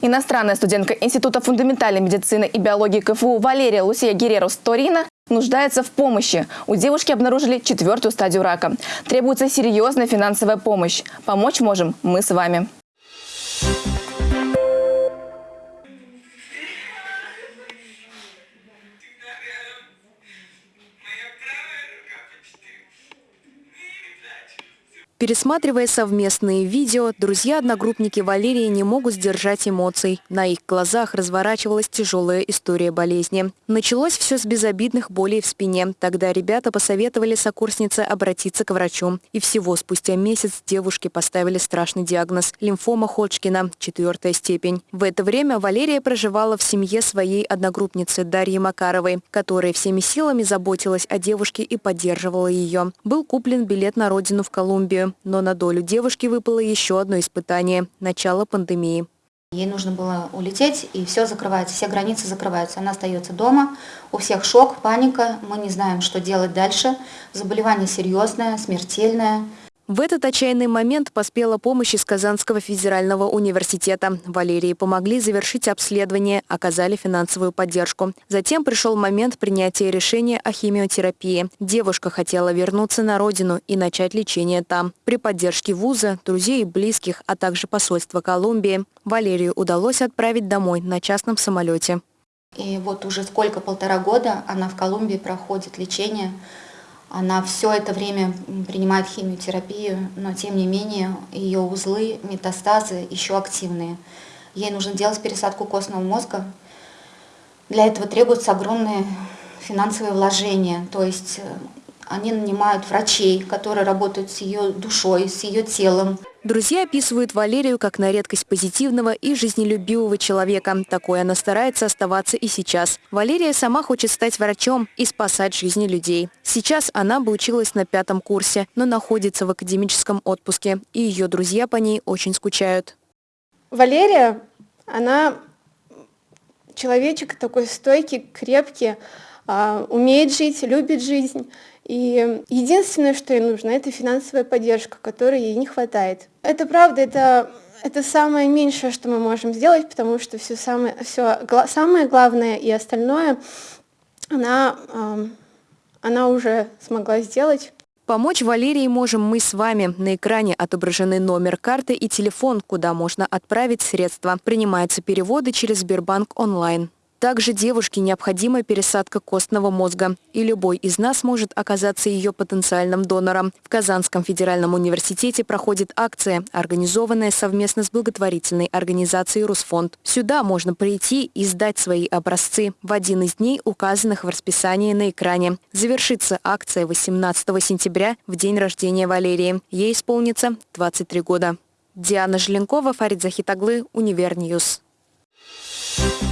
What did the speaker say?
Иностранная студентка Института фундаментальной медицины и биологии КФУ Валерия Лусия Герерус Торина нуждается в помощи. У девушки обнаружили четвертую стадию рака. Требуется серьезная финансовая помощь. Помочь можем мы с вами. Пересматривая совместные видео, друзья-одногруппники Валерии не могут сдержать эмоций. На их глазах разворачивалась тяжелая история болезни. Началось все с безобидных болей в спине. Тогда ребята посоветовали сокурснице обратиться к врачу. И всего спустя месяц девушке поставили страшный диагноз – лимфома Ходжкина, четвертая степень. В это время Валерия проживала в семье своей одногруппницы Дарьи Макаровой, которая всеми силами заботилась о девушке и поддерживала ее. Был куплен билет на родину в Колумбию но на долю девушки выпало еще одно испытание – начало пандемии. Ей нужно было улететь, и все закрывается, все границы закрываются. Она остается дома, у всех шок, паника, мы не знаем, что делать дальше. Заболевание серьезное, смертельное. В этот отчаянный момент поспела помощь из Казанского федерального университета. Валерии помогли завершить обследование, оказали финансовую поддержку. Затем пришел момент принятия решения о химиотерапии. Девушка хотела вернуться на родину и начать лечение там. При поддержке вуза, друзей и близких, а также посольства Колумбии, Валерию удалось отправить домой на частном самолете. И вот уже сколько, полтора года она в Колумбии проходит лечение она все это время принимает химиотерапию, но тем не менее ее узлы, метастазы еще активные. Ей нужно делать пересадку костного мозга. Для этого требуются огромные финансовые вложения. То есть э, они нанимают врачей, которые работают с ее душой, с ее телом. Друзья описывают Валерию как на редкость позитивного и жизнелюбивого человека. Такой она старается оставаться и сейчас. Валерия сама хочет стать врачом и спасать жизни людей. Сейчас она бы училась на пятом курсе, но находится в академическом отпуске, и ее друзья по ней очень скучают. Валерия, она человечек такой стойкий, крепкий, умеет жить, любит жизнь. И единственное, что ей нужно, это финансовая поддержка, которой ей не хватает. Это правда, это, это самое меньшее, что мы можем сделать, потому что все самое, все, самое главное и остальное она, она уже смогла сделать. Помочь Валерии можем мы с вами. На экране отображены номер карты и телефон, куда можно отправить средства. Принимаются переводы через Сбербанк онлайн. Также девушке необходима пересадка костного мозга, и любой из нас может оказаться ее потенциальным донором. В Казанском федеральном университете проходит акция, организованная совместно с благотворительной организацией «Русфонд». Сюда можно прийти и сдать свои образцы в один из дней, указанных в расписании на экране. Завершится акция 18 сентября, в день рождения Валерии. Ей исполнится 23 года. Диана Желенкова, Фарид Захитаглы, Универньюз. Thank you